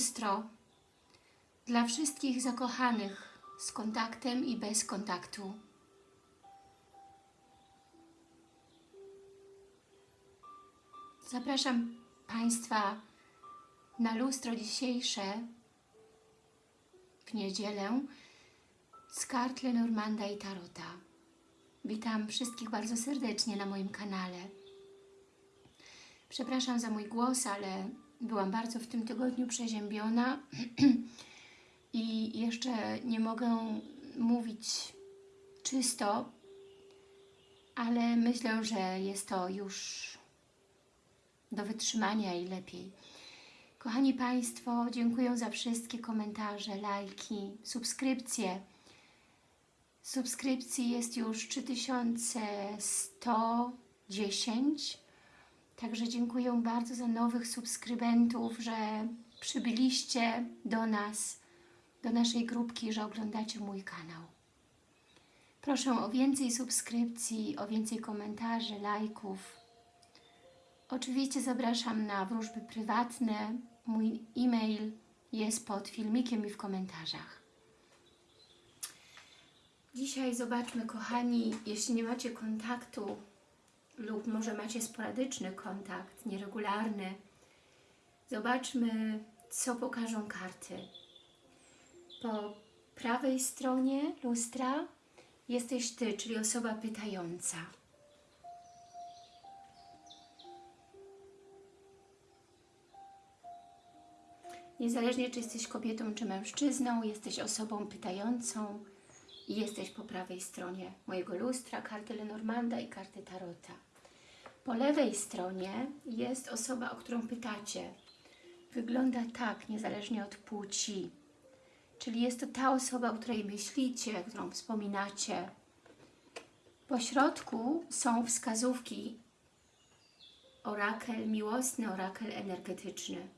lustro dla wszystkich zakochanych z kontaktem i bez kontaktu. Zapraszam Państwa na lustro dzisiejsze w niedzielę z kart Lenormanda i Tarota. Witam wszystkich bardzo serdecznie na moim kanale. Przepraszam za mój głos, ale byłam bardzo w tym tygodniu przeziębiona i jeszcze nie mogę mówić czysto, ale myślę, że jest to już do wytrzymania i lepiej. Kochani Państwo, dziękuję za wszystkie komentarze, lajki, subskrypcje. Subskrypcji jest już 3110, także dziękuję bardzo za nowych subskrybentów, że przybyliście do nas, do naszej grupki, że oglądacie mój kanał. Proszę o więcej subskrypcji, o więcej komentarzy, lajków. Oczywiście zapraszam na wróżby prywatne. Mój e-mail jest pod filmikiem i w komentarzach. Dzisiaj zobaczmy, kochani, jeśli nie macie kontaktu lub może macie sporadyczny kontakt, nieregularny, zobaczmy, co pokażą karty. Po prawej stronie lustra jesteś Ty, czyli osoba pytająca. Niezależnie czy jesteś kobietą czy mężczyzną, jesteś osobą pytającą i jesteś po prawej stronie mojego lustra, karty Lenormanda i karty Tarota. Po lewej stronie jest osoba, o którą pytacie. Wygląda tak, niezależnie od płci. Czyli jest to ta osoba, o której myślicie, którą wspominacie. Po środku są wskazówki orakel miłosny, orakel energetyczny.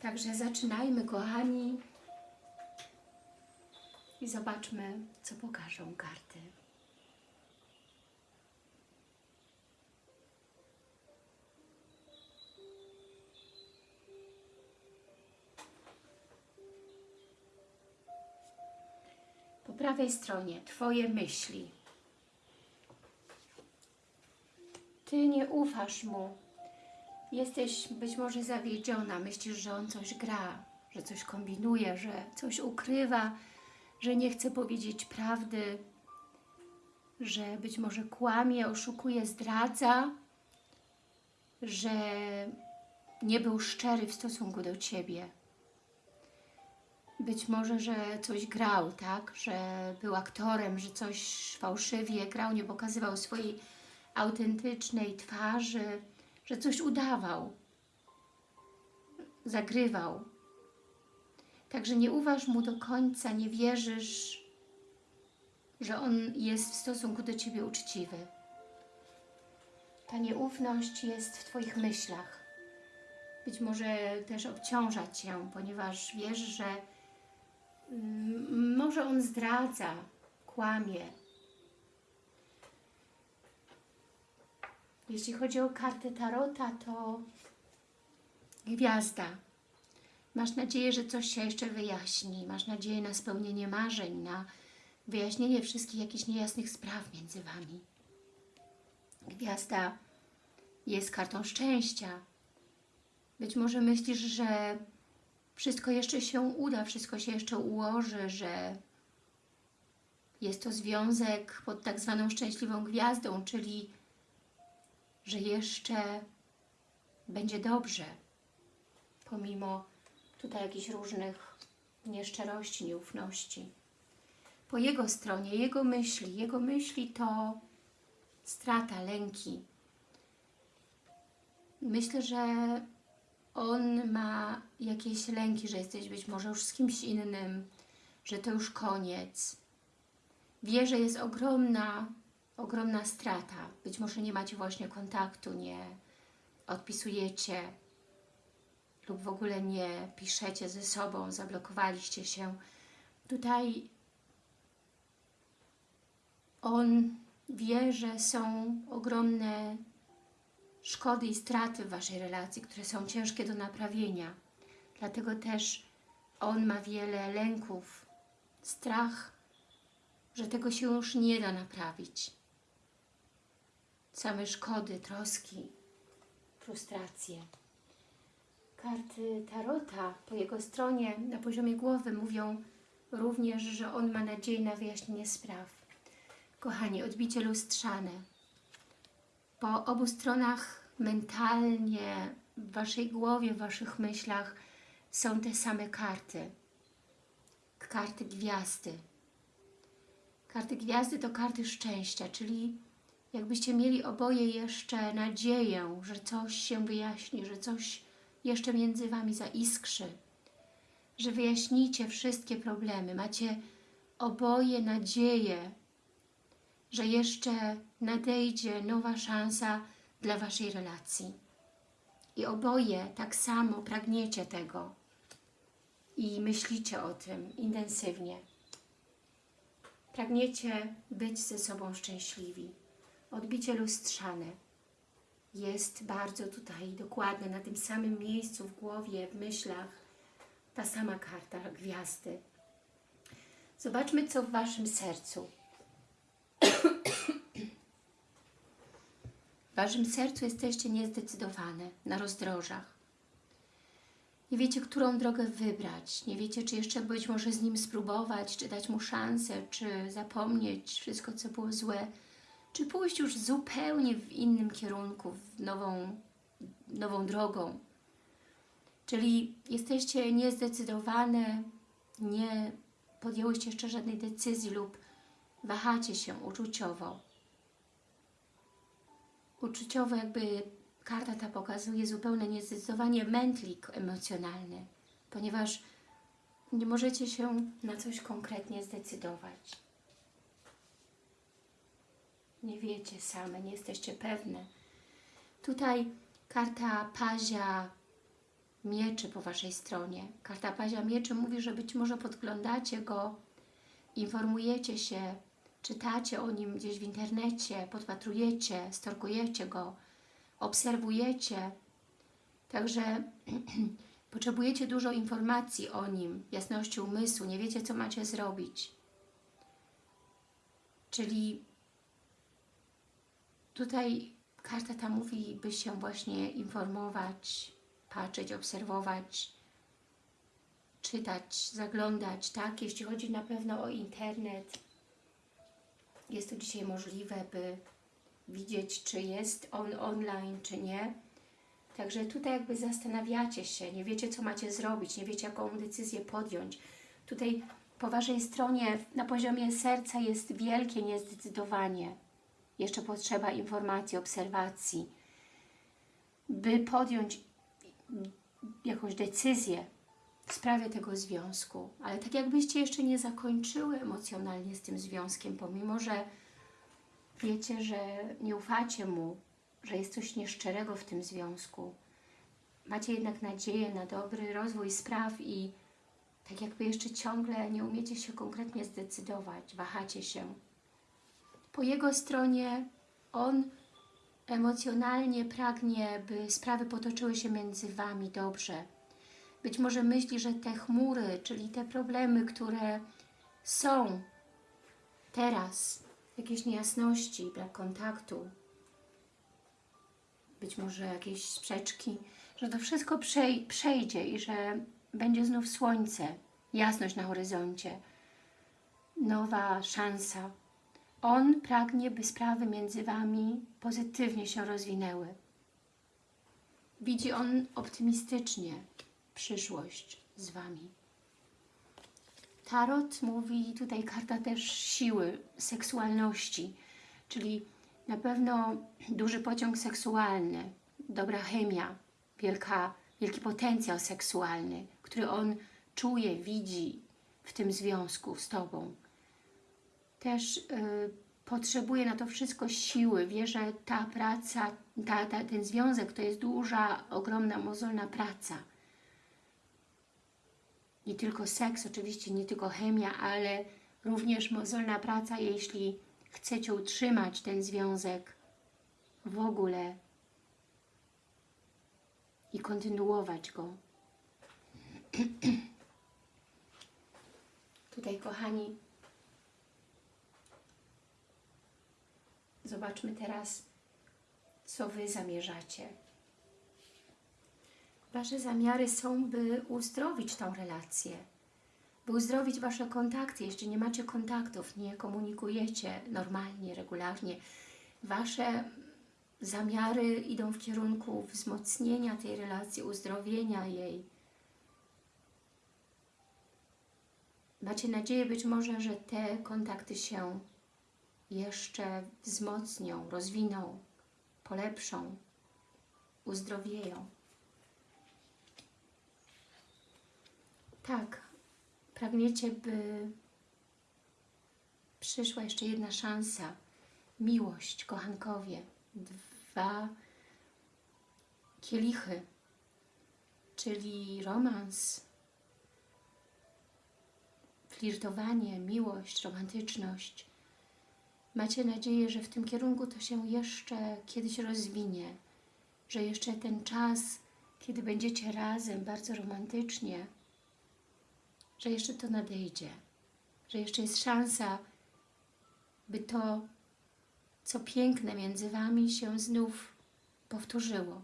Także zaczynajmy, kochani, i zobaczmy, co pokażą karty. Prawej stronie Twoje myśli. Ty nie ufasz Mu, Jesteś być może zawiedziona, myślisz, że on coś gra, że coś kombinuje, że coś ukrywa, że nie chce powiedzieć prawdy, że być może kłamie, oszukuje, zdradza, że nie był szczery w stosunku do Ciebie. Być może, że coś grał, tak? Że był aktorem, że coś fałszywie grał, nie pokazywał swojej autentycznej twarzy, że coś udawał, zagrywał. Także nie uważ mu do końca, nie wierzysz, że on jest w stosunku do Ciebie uczciwy. Ta nieufność jest w Twoich myślach. Być może też obciąża Cię, ponieważ wiesz, że może on zdradza, kłamie, Jeśli chodzi o kartę Tarota, to gwiazda. Masz nadzieję, że coś się jeszcze wyjaśni. Masz nadzieję na spełnienie marzeń, na wyjaśnienie wszystkich jakichś niejasnych spraw między Wami. Gwiazda jest kartą szczęścia. Być może myślisz, że wszystko jeszcze się uda, wszystko się jeszcze ułoży, że jest to związek pod tak zwaną szczęśliwą gwiazdą, czyli że jeszcze będzie dobrze, pomimo tutaj jakichś różnych nieszczerości, nieufności. Po jego stronie, jego myśli, jego myśli to strata, lęki. Myślę, że on ma jakieś lęki, że jesteś być może już z kimś innym, że to już koniec. Wie, że jest ogromna ogromna strata. Być może nie macie właśnie kontaktu, nie odpisujecie lub w ogóle nie piszecie ze sobą, zablokowaliście się. Tutaj on wie, że są ogromne szkody i straty w Waszej relacji, które są ciężkie do naprawienia. Dlatego też on ma wiele lęków, strach, że tego się już nie da naprawić. Same szkody, troski, frustracje. Karty Tarota po jego stronie na poziomie głowy mówią również, że on ma nadzieję na wyjaśnienie spraw. Kochani, odbicie lustrzane. Po obu stronach mentalnie, w Waszej głowie, w Waszych myślach są te same karty. Karty gwiazdy. Karty gwiazdy to karty szczęścia, czyli jakbyście mieli oboje jeszcze nadzieję, że coś się wyjaśni, że coś jeszcze między Wami zaiskrzy, że wyjaśnicie wszystkie problemy. Macie oboje nadzieję, że jeszcze nadejdzie nowa szansa dla Waszej relacji. I oboje tak samo pragniecie tego i myślicie o tym intensywnie. Pragniecie być ze sobą szczęśliwi. Odbicie lustrzane jest bardzo tutaj dokładne, na tym samym miejscu w głowie, w myślach, ta sama karta gwiazdy. Zobaczmy, co w Waszym sercu. W Waszym sercu jesteście niezdecydowane, na rozdrożach. Nie wiecie, którą drogę wybrać. Nie wiecie, czy jeszcze być może z nim spróbować, czy dać mu szansę, czy zapomnieć wszystko, co było złe, czy pójść już zupełnie w innym kierunku, w nową, nową drogą. Czyli jesteście niezdecydowane, nie podjęłyście jeszcze żadnej decyzji lub wahacie się uczuciowo. Uczuciowo jakby karta ta pokazuje zupełne niezdecydowanie mętlik emocjonalny, ponieważ nie możecie się na coś konkretnie zdecydować. Nie wiecie same, nie jesteście pewne. Tutaj karta pazia mieczy po Waszej stronie. Karta pazia mieczy mówi, że być może podglądacie go, informujecie się, czytacie o nim gdzieś w internecie, podpatrujecie, storkujecie go, obserwujecie. Także potrzebujecie dużo informacji o nim, jasności umysłu, nie wiecie, co macie zrobić. Czyli tutaj karta ta mówi, by się właśnie informować, patrzeć, obserwować, czytać, zaglądać, tak? Jeśli chodzi na pewno o internet, jest to dzisiaj możliwe, by widzieć, czy jest on online, czy nie. Także tutaj jakby zastanawiacie się, nie wiecie, co macie zrobić, nie wiecie, jaką decyzję podjąć. Tutaj po Waszej stronie na poziomie serca jest wielkie niezdecydowanie. Jeszcze potrzeba informacji, obserwacji, by podjąć jakąś decyzję w sprawie tego związku. Ale tak jakbyście jeszcze nie zakończyły emocjonalnie z tym związkiem, pomimo, że wiecie, że nie ufacie mu, że jest coś nieszczerego w tym związku. Macie jednak nadzieję na dobry rozwój spraw i tak jakby jeszcze ciągle nie umiecie się konkretnie zdecydować, wahacie się. Po jego stronie on emocjonalnie pragnie, by sprawy potoczyły się między Wami dobrze. Być może myśli, że te chmury, czyli te problemy, które są teraz, jakieś niejasności, brak kontaktu, być może jakieś sprzeczki, że to wszystko przej przejdzie i że będzie znów słońce, jasność na horyzoncie, nowa szansa. On pragnie, by sprawy między Wami pozytywnie się rozwinęły. Widzi on optymistycznie przyszłość z Wami. Tarot mówi, tutaj karta też siły, seksualności, czyli na pewno duży pociąg seksualny, dobra chemia, wielka, wielki potencjał seksualny, który on czuje, widzi w tym związku z Tobą. Też y, potrzebuje na to wszystko siły, wie, że ta praca, ta, ta, ten związek to jest duża, ogromna, mozolna praca. Nie tylko seks, oczywiście, nie tylko chemia, ale również mozolna praca, jeśli chcecie utrzymać ten związek w ogóle i kontynuować go. Tutaj, kochani, zobaczmy teraz, co Wy zamierzacie. Wasze zamiary są, by uzdrowić tą relację, by uzdrowić Wasze kontakty. Jeśli nie macie kontaktów, nie komunikujecie normalnie, regularnie, Wasze zamiary idą w kierunku wzmocnienia tej relacji, uzdrowienia jej. Macie nadzieję być może, że te kontakty się jeszcze wzmocnią, rozwiną, polepszą, uzdrowieją. Tak, pragniecie, by przyszła jeszcze jedna szansa, miłość, kochankowie, dwa kielichy, czyli romans, flirtowanie, miłość, romantyczność. Macie nadzieję, że w tym kierunku to się jeszcze kiedyś rozwinie, że jeszcze ten czas, kiedy będziecie razem bardzo romantycznie, że jeszcze to nadejdzie, że jeszcze jest szansa, by to, co piękne między Wami się znów powtórzyło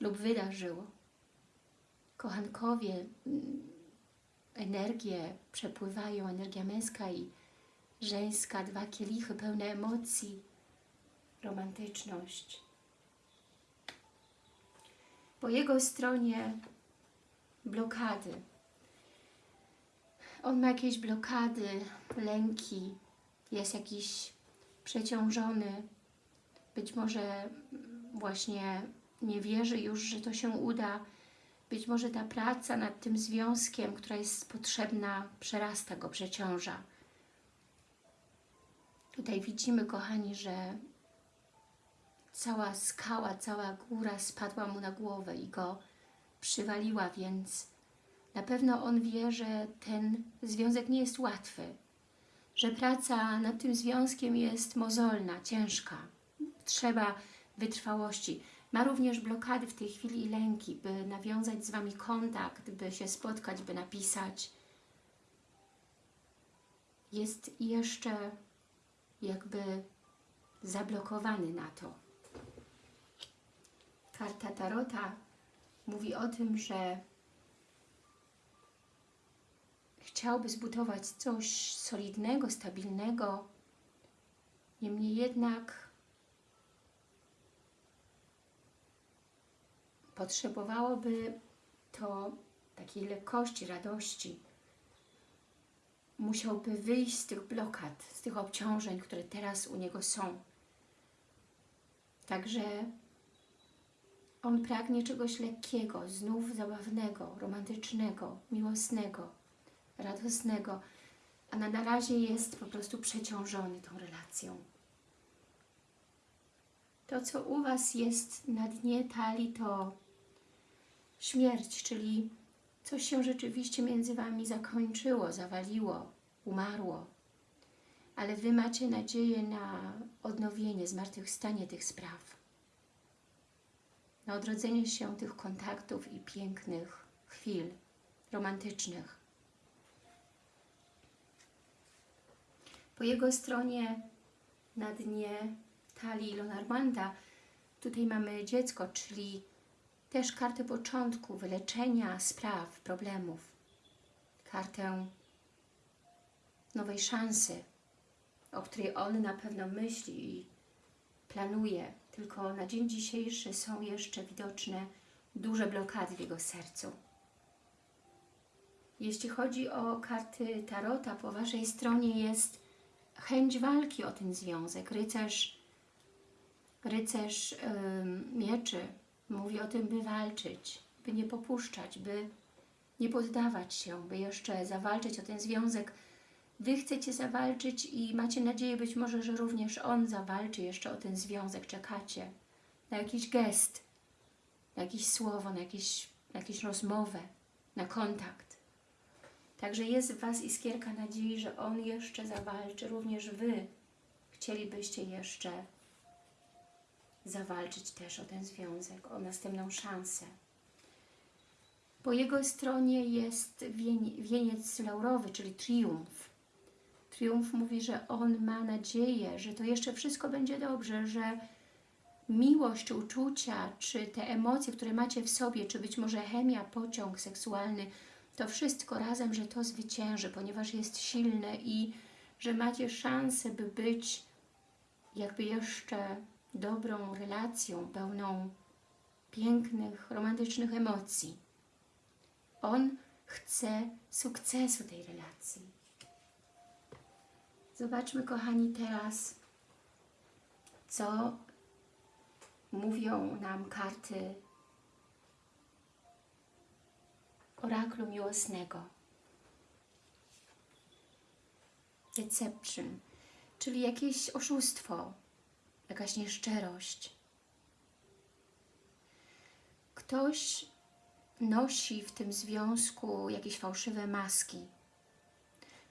lub wydarzyło. Kochankowie, mm, energie przepływają, energia męska i żeńska, dwa kielichy pełne emocji, romantyczność. Po jego stronie blokady. On ma jakieś blokady, lęki, jest jakiś przeciążony, być może właśnie nie wierzy już, że to się uda, być może ta praca nad tym związkiem, która jest potrzebna, przerasta go, przeciąża. Tutaj widzimy, kochani, że cała skała, cała góra spadła mu na głowę i go przywaliła, więc na pewno on wie, że ten związek nie jest łatwy, że praca nad tym związkiem jest mozolna, ciężka. Trzeba wytrwałości. Ma również blokady w tej chwili i lęki, by nawiązać z Wami kontakt, by się spotkać, by napisać. Jest jeszcze jakby zablokowany na to. Karta Tarota mówi o tym, że chciałby zbudować coś solidnego, stabilnego, niemniej jednak potrzebowałoby to takiej lekkości, radości. Musiałby wyjść z tych blokad, z tych obciążeń, które teraz u niego są. Także on pragnie czegoś lekkiego, znów zabawnego, romantycznego, miłosnego, radosnego, a na, razie jest po prostu przeciążony tą relacją. To, co u Was jest na dnie talii, to śmierć, czyli coś się rzeczywiście między Wami zakończyło, zawaliło, umarło. Ale Wy macie nadzieję na odnowienie, zmartwychwstanie tych spraw. Na odrodzenie się tych kontaktów i pięknych chwil romantycznych. Po jego stronie na dnie talii Lenormanda tutaj mamy dziecko, czyli też kartę początku, wyleczenia spraw, problemów. Kartę nowej szansy, o której on na pewno myśli i planuje. Tylko na dzień dzisiejszy są jeszcze widoczne duże blokady w jego sercu. Jeśli chodzi o karty Tarota, po Waszej stronie jest chęć walki o ten związek. Rycerz, rycerz yy, mieczy mówi o tym, by walczyć, by nie popuszczać, by nie poddawać się, by jeszcze zawalczyć o ten związek. Wy chcecie zawalczyć i macie nadzieję być może, że również on zawalczy jeszcze o ten związek. Czekacie na jakiś gest, na jakieś słowo, na, jakieś, na rozmowę, na kontakt. Także jest w Was iskierka nadziei, że On jeszcze zawalczy. Również Wy chcielibyście jeszcze zawalczyć też o ten związek, o następną szansę. Po jego stronie jest wieni- wieniec laurowy, czyli triumf. Triumf mówi, że on ma nadzieję, że to jeszcze wszystko będzie dobrze, że miłość, uczucia, czy te emocje, które macie w sobie, czy być może chemia, pociąg seksualny, to wszystko razem, że to zwycięży, ponieważ jest silne i że macie szansę, by być jakby jeszcze dobrą relacją, pełną pięknych, romantycznych emocji. On chce sukcesu tej relacji. Zobaczmy, kochani, teraz, co mówią nam karty oraklu miłosnego. Deception, czyli jakieś oszustwo, jakaś nieszczerość. Ktoś nosi w tym związku jakieś fałszywe maski,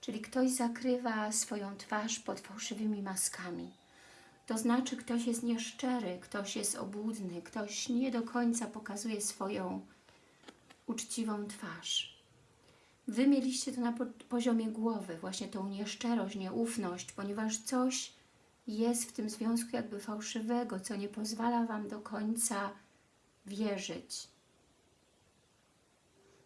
czyli ktoś zakrywa swoją twarz pod fałszywymi maskami. To znaczy ktoś jest nieszczery, ktoś jest obłudny, ktoś nie do końca pokazuje swoją uczciwą twarz. Wy mieliście to na po poziomie głowy, właśnie tą nieszczerość, nieufność, ponieważ coś jest w tym związku jakby fałszywego, co nie pozwala Wam do końca wierzyć.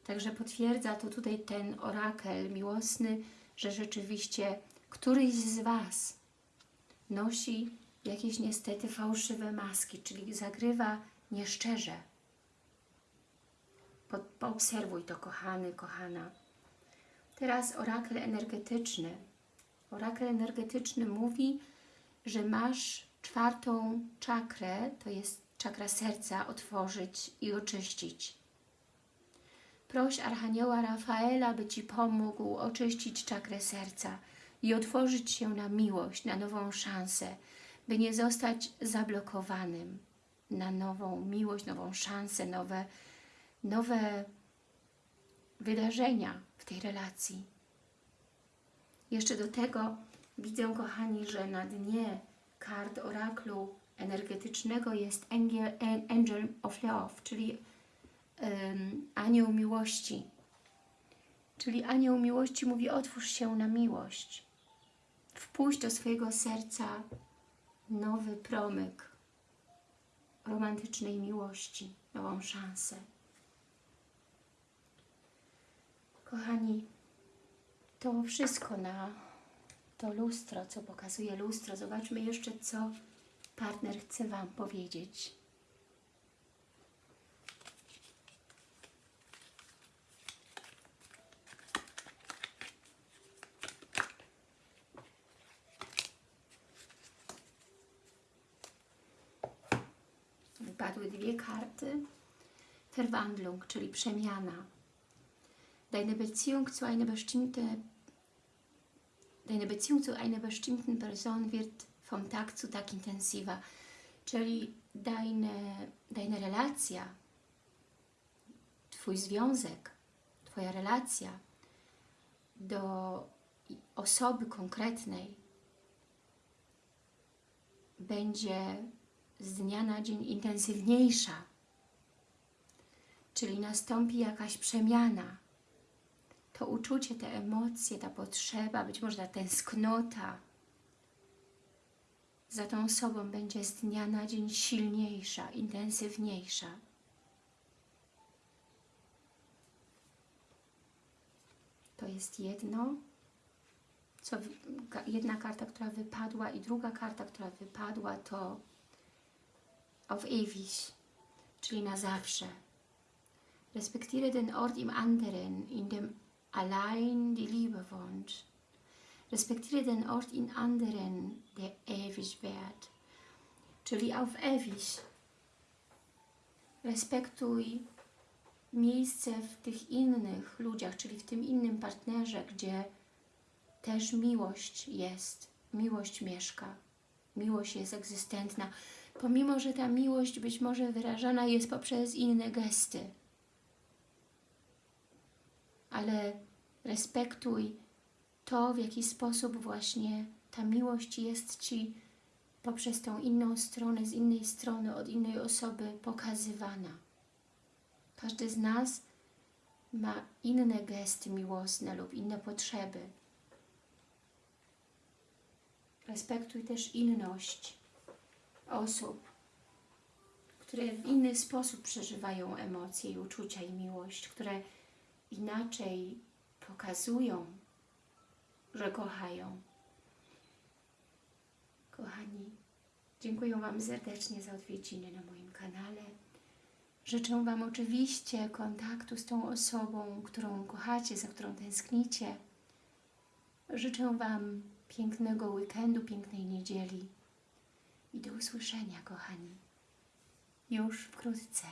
Także potwierdza to tutaj ten orakel miłosny, że rzeczywiście któryś z Was nosi jakieś niestety fałszywe maski, czyli zagrywa nieszczerze. Po, poobserwuj to, kochany, kochana. Teraz orakel energetyczny. Orakel energetyczny mówi, że masz czwartą czakrę, to jest czakra serca, otworzyć i oczyścić. Proś Archanioła Rafaela, by Ci pomógł oczyścić czakrę serca i otworzyć się na miłość, na nową szansę, by nie zostać zablokowanym na nową miłość, nową szansę, nowe, nowe wydarzenia w tej relacji. Jeszcze do tego widzę, kochani, że na dnie kart oraklu energetycznego jest Angel, Angel of Love, czyli um, anioł miłości. Czyli anioł miłości mówi otwórz się na miłość. Wpuść do swojego serca nowy promyk romantycznej miłości, nową szansę. Kochani, to wszystko na to lustro, co pokazuje lustro. Zobaczmy jeszcze, co partner chce Wam powiedzieć. Wypadły dwie karty. Verwandlung, czyli przemiana. Deine Beziehung zu einer bestimmten Deine Beziehung zu einer bestimmten Person wird vom Tag zu Tag intensiver. Czyli deine, deine relacja, Twój związek, Twoja relacja do osoby konkretnej będzie z dnia na dzień intensywniejsza. Czyli nastąpi jakaś przemiana, to uczucie, te emocje, ta potrzeba, być może ta tęsknota za tą osobą będzie z dnia na dzień silniejsza, intensywniejsza. To jest jedno, co, jedna karta, która wypadła i druga karta, która wypadła to auf ewig, czyli na zawsze. Respektiere den Ort im anderen, in dem allein die Liebe wohnt. Respektiere den Ort in anderen, der ewig. Czyli auf ewig. Respektuj miejsce w tych innych ludziach, czyli w tym innym partnerze, gdzie też miłość jest, miłość mieszka, miłość jest egzystentna, pomimo, że ta miłość być może wyrażana jest poprzez inne gesty. Ale respektuj to, w jaki sposób właśnie ta miłość jest Ci poprzez tą inną stronę, z innej strony, od innej osoby pokazywana. Każdy z nas ma inne gesty miłosne lub inne potrzeby. Respektuj też inność osób, które w inny sposób przeżywają emocje i uczucia i miłość, które inaczej pokazują, że kochają. Kochani, dziękuję Wam serdecznie za odwiedziny na moim kanale. Życzę Wam oczywiście kontaktu z tą osobą, którą kochacie, za którą tęsknicie. Życzę Wam pięknego weekendu, pięknej niedzieli i do usłyszenia, kochani, już wkrótce.